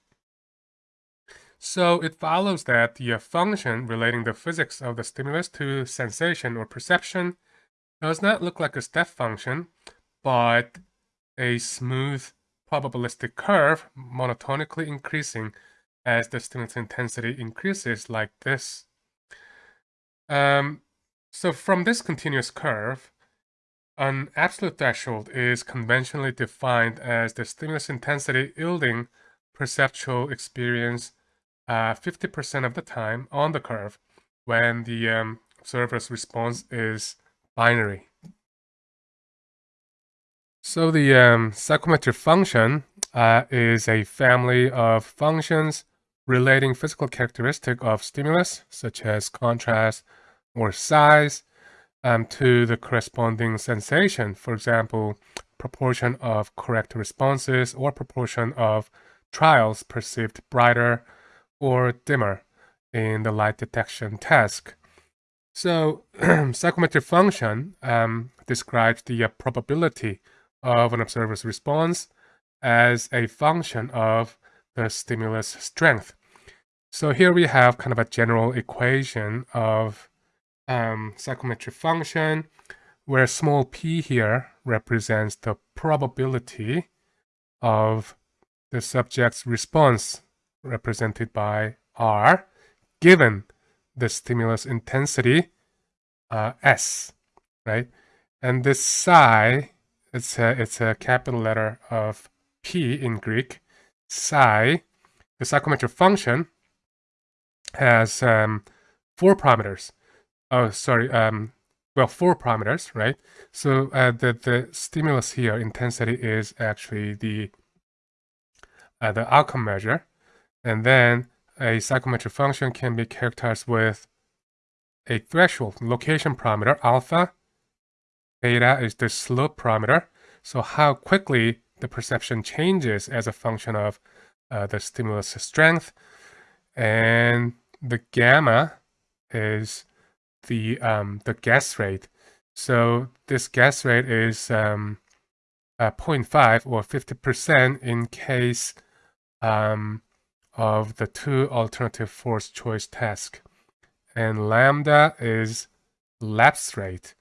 So it follows that the function relating the physics of the stimulus to sensation or perception does not look like a step function, but a smooth probabilistic curve monotonically increasing as the stimulus intensity increases like this. Um, so from this continuous curve, an absolute threshold is conventionally defined as the stimulus intensity yielding perceptual experience 50% uh, of the time on the curve when the um, observer's response is binary. So the um, psychometric function uh, is a family of functions relating physical characteristic of stimulus, such as contrast or size, um, to the corresponding sensation. For example, proportion of correct responses or proportion of trials perceived brighter or dimmer in the light detection task. So psychometric function um, describes the uh, probability of an observer's response as a function of the stimulus strength. So here we have kind of a general equation of um, psychometric function where small p here represents the probability of the subject's response represented by R given the stimulus intensity uh, S, right? And this psi, it's a, it's a capital letter of P in Greek. Psi, the psychometric function, has um, four parameters. Oh, sorry, um, well, four parameters, right? So uh, the, the stimulus here, intensity, is actually the, uh, the outcome measure. And then a psychometric function can be characterized with a threshold location parameter, alpha. Beta is the slope parameter. So how quickly the perception changes as a function of uh, the stimulus strength. And the gamma is the um, the guess rate. So this guess rate is um, uh, 0.5 or 50% in case um, of the two alternative force choice task. And lambda is lapse rate.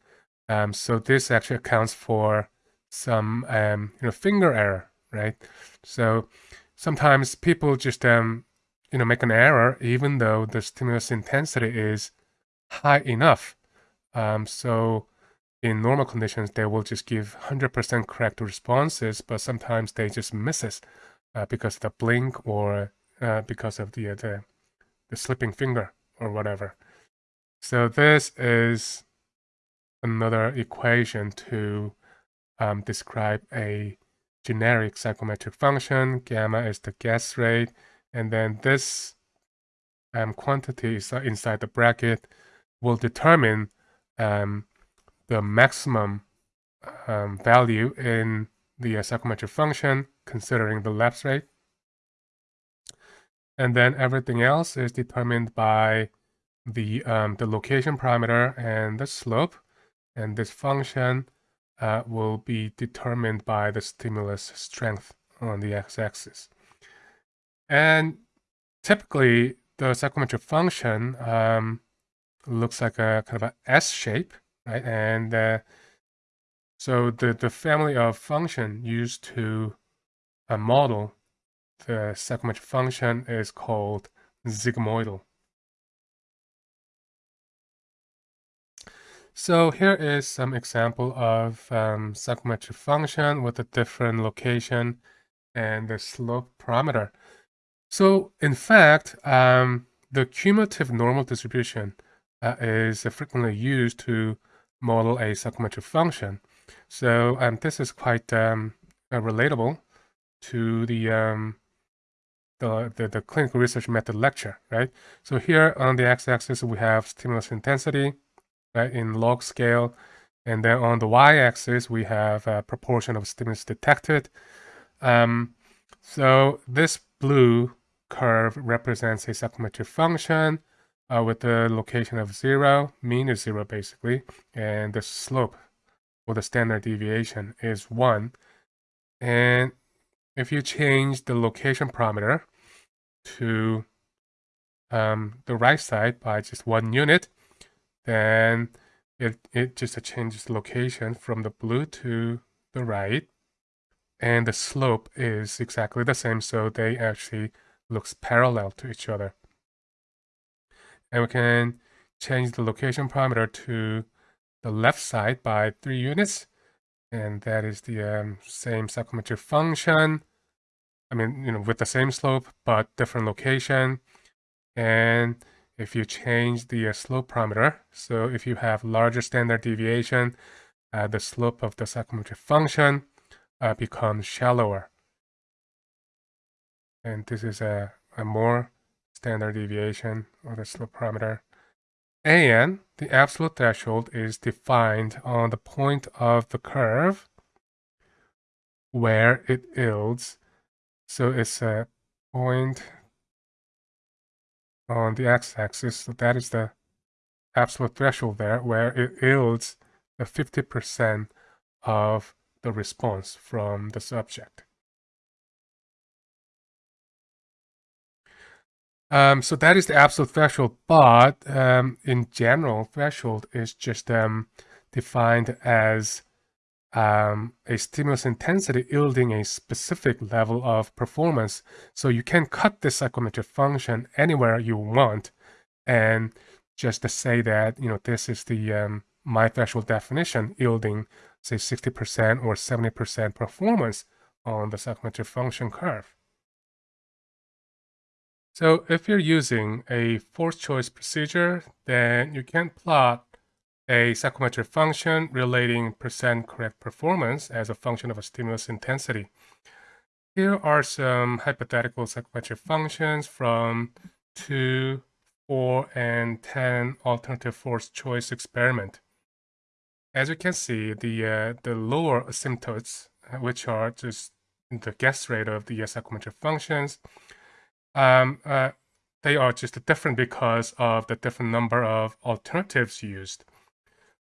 Um, so this actually accounts for some um, you know finger error, right? So sometimes people just um, you know make an error even though the stimulus intensity is high enough. Um, so in normal conditions, they will just give 100% correct responses, but sometimes they just misses uh, because the blink or uh, because of the, uh, the, the slipping finger or whatever. So this is another equation to um, describe a generic psychometric function. Gamma is the guess rate, and then this um, quantity is inside the bracket will determine um, the maximum um, value in the uh, psychometric function considering the lapse rate. And then everything else is determined by the, um, the location parameter and the slope. And this function uh, will be determined by the stimulus strength on the x-axis. And typically, the psychometric function um, looks like a kind of a S shape, right? And uh, so the, the family of function used to uh, model the psychometric function is called sigmoidal. So here is some example of um, psychometric function with a different location and the slope parameter. So in fact, um, the cumulative normal distribution uh, is frequently used to model a psychometric function. So um, this is quite um, uh, relatable to the, um, the, the, the, clinical research method lecture, right? So here on the x-axis, we have stimulus intensity, right, in log scale. And then on the y-axis, we have a proportion of stimulus detected. Um, so this blue curve represents a psychometric function uh, with the location of zero, mean is zero basically, and the slope or the standard deviation is one. And if you change the location parameter to um, the right side by just one unit, then it, it just changes location from the blue to the right. And the slope is exactly the same, so they actually looks parallel to each other. And we can change the location parameter to the left side by three units. And that is the um, same supplementary function I mean you know with the same slope but different location and if you change the uh, slope parameter so if you have larger standard deviation uh, the slope of the psychometric function uh, becomes shallower and this is a, a more standard deviation of the slope parameter. And the absolute threshold is defined on the point of the curve where it yields. So it's a point on the x-axis. So that is the absolute threshold there where it yields the 50% of the response from the subject. Um, so that is the absolute threshold, but um, in general, threshold is just um, defined as um, a stimulus intensity yielding a specific level of performance. So you can cut this psychometric function anywhere you want and just to say that, you know, this is the um, my threshold definition yielding, say, 60% or 70% performance on the psychometric function curve. So if you're using a forced choice procedure, then you can plot a psychometric function relating percent correct performance as a function of a stimulus intensity. Here are some hypothetical psychometric functions from 2, 4, and 10 alternative forced choice experiment. As you can see, the, uh, the lower asymptotes, which are just the guess rate of the uh, psychometric functions, um, uh, they are just different because of the different number of alternatives used.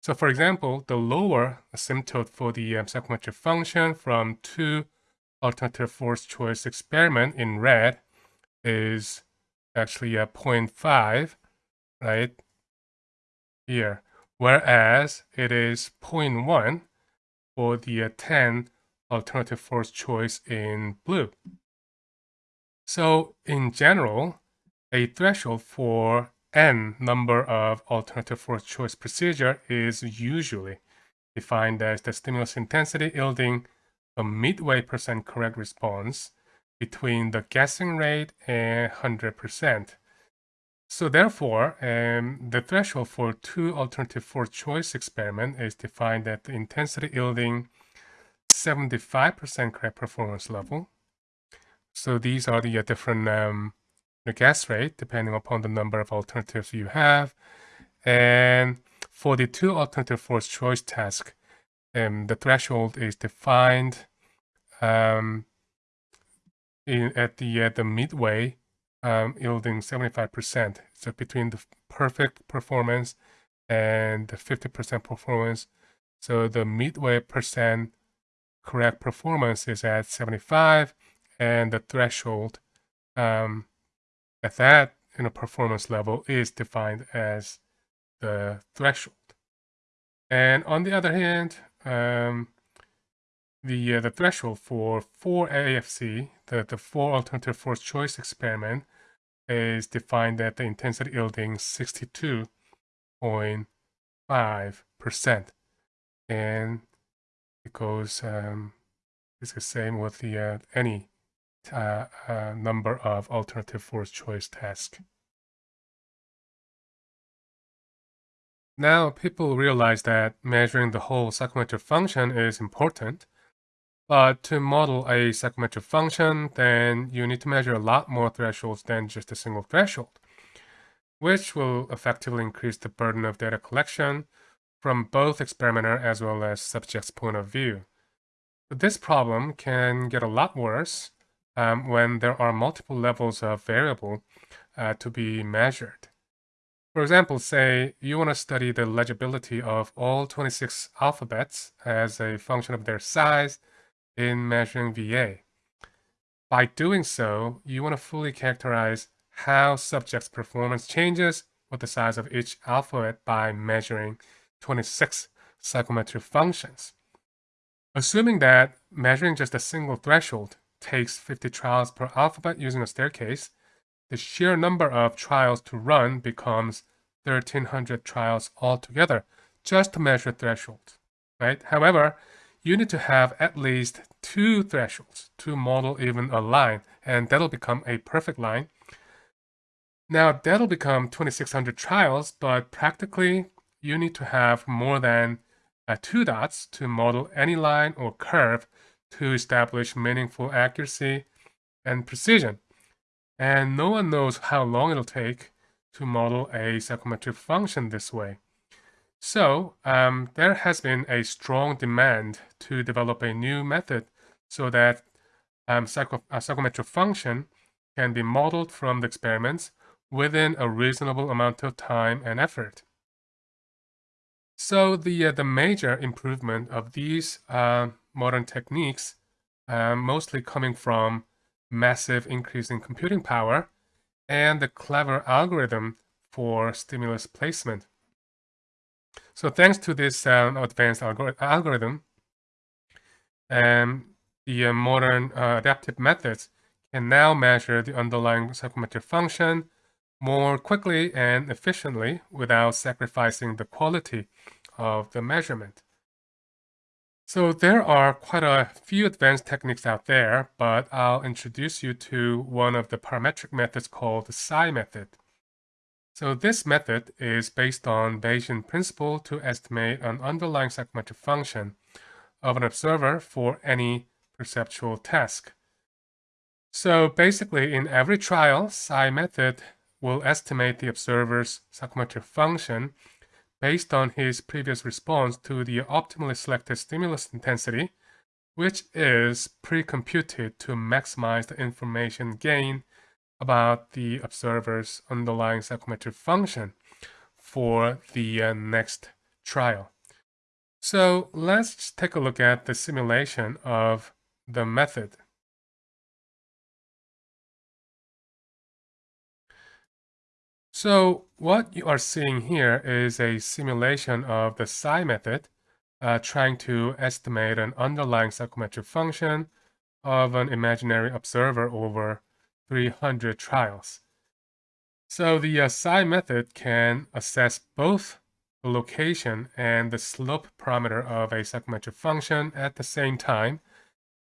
So for example, the lower asymptote for the um, psychometric function from two alternative forced choice experiment in red is actually a 0.5, right, here. Whereas it is 0.1 for the uh, 10 alternative forced choice in blue. So in general, a threshold for n number of alternative forced choice procedure is usually defined as the stimulus intensity yielding a midway percent correct response between the guessing rate and 100%. So therefore, um, the threshold for two alternative forced choice experiment is defined at the intensity yielding 75% correct performance level. So these are the different um, the guess rate depending upon the number of alternatives you have. And for the two alternative forced choice task, um, the threshold is defined um, in, at the at the midway, um, yielding 75%. So between the perfect performance and the 50% performance. So the midway percent correct performance is at 75, and the threshold um, at that you know, performance level is defined as the threshold. And on the other hand, um, the uh, the threshold for 4 AFC, the, the 4 alternative forced choice experiment, is defined at the intensity yielding 62.5%. And it goes, um, it's the same with the uh, any uh, uh, number of alternative forced choice tasks. Now people realize that measuring the whole psychometric function is important, but to model a psychometric function, then you need to measure a lot more thresholds than just a single threshold, which will effectively increase the burden of data collection from both experimenter as well as subject's point of view. This problem can get a lot worse um, when there are multiple levels of variable uh, to be measured. For example, say you want to study the legibility of all 26 alphabets as a function of their size in measuring VA. By doing so, you want to fully characterize how subjects' performance changes with the size of each alphabet by measuring 26 psychometric functions. Assuming that measuring just a single threshold takes 50 trials per alphabet using a staircase, the sheer number of trials to run becomes 1300 trials altogether just to measure thresholds, right? However, you need to have at least two thresholds to model even a line, and that'll become a perfect line. Now, that'll become 2600 trials, but practically, you need to have more than uh, two dots to model any line or curve to establish meaningful accuracy and precision. And no one knows how long it'll take to model a psychometric function this way. So um, there has been a strong demand to develop a new method so that um, psycho a psychometric function can be modeled from the experiments within a reasonable amount of time and effort. So the, uh, the major improvement of these uh, modern techniques, um, mostly coming from massive increase in computing power and the clever algorithm for stimulus placement. So thanks to this um, advanced algor algorithm, um, the uh, modern uh, adaptive methods can now measure the underlying psychometric function more quickly and efficiently without sacrificing the quality of the measurement. So there are quite a few advanced techniques out there, but I'll introduce you to one of the parametric methods called the psi method. So this method is based on Bayesian principle to estimate an underlying psychometric function of an observer for any perceptual task. So basically, in every trial, psi method will estimate the observer's psychometric function based on his previous response to the optimally selected stimulus intensity, which is pre-computed to maximize the information gain about the observer's underlying psychometric function for the uh, next trial. So let's take a look at the simulation of the method. So what you are seeing here is a simulation of the psi method uh, trying to estimate an underlying psychometric function of an imaginary observer over 300 trials. So the uh, psi method can assess both the location and the slope parameter of a psychometric function at the same time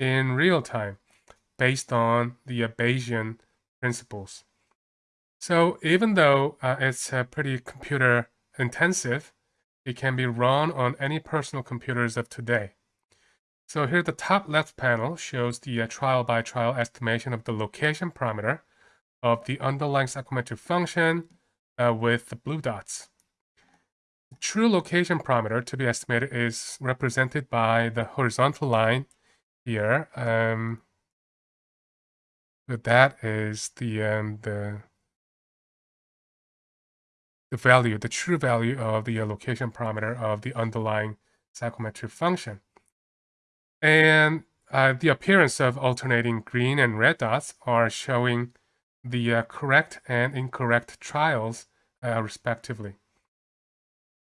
in real time based on the Bayesian principles. So even though uh, it's uh, pretty computer intensive, it can be run on any personal computers of today. So here the top left panel shows the uh, trial by trial estimation of the location parameter of the underlying psychometric function uh, with the blue dots. The true location parameter to be estimated is represented by the horizontal line here. Um, so that is the um, the the value, the true value of the location parameter of the underlying psychometric function. And uh, the appearance of alternating green and red dots are showing the uh, correct and incorrect trials uh, respectively.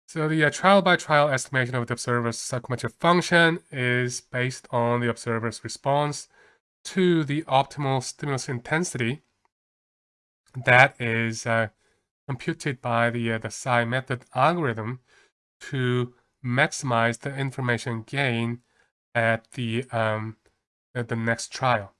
So the trial by trial estimation of the observer's psychometric function is based on the observer's response to the optimal stimulus intensity that is uh, computed by the, uh, the psi method algorithm to maximize the information gain at the, um, at the next trial.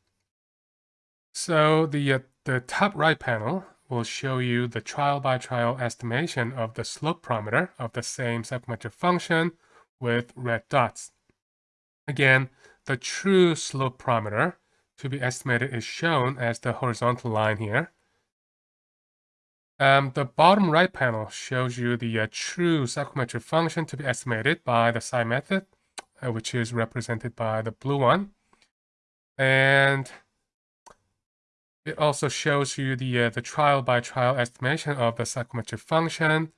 So the, uh, the top right panel will show you the trial-by-trial -trial estimation of the slope parameter of the same psychometric function with red dots. Again, the true slope parameter to be estimated is shown as the horizontal line here. Um, the bottom right panel shows you the uh, true psychometric function to be estimated by the psi method, uh, which is represented by the blue one. And it also shows you the uh, the trial by trial estimation of the psychometric function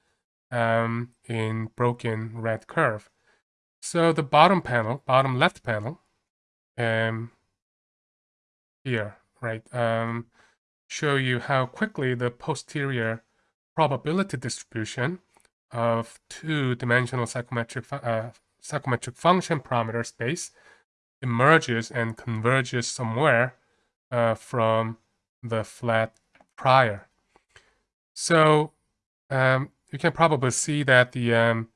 um, in broken red curve. So the bottom panel, bottom left panel, um, here, right, um, show you how quickly the posterior probability distribution of two-dimensional psychometric, uh, psychometric function parameter space emerges and converges somewhere uh, from the flat prior. So um, you can probably see that the, um,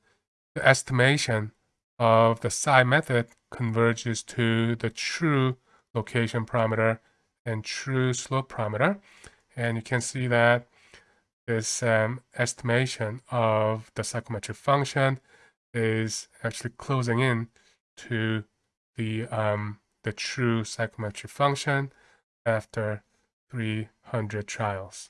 the estimation of the psi method converges to the true location parameter and true slope parameter. And you can see that this um, estimation of the psychometric function is actually closing in to the, um, the true psychometric function after 300 trials.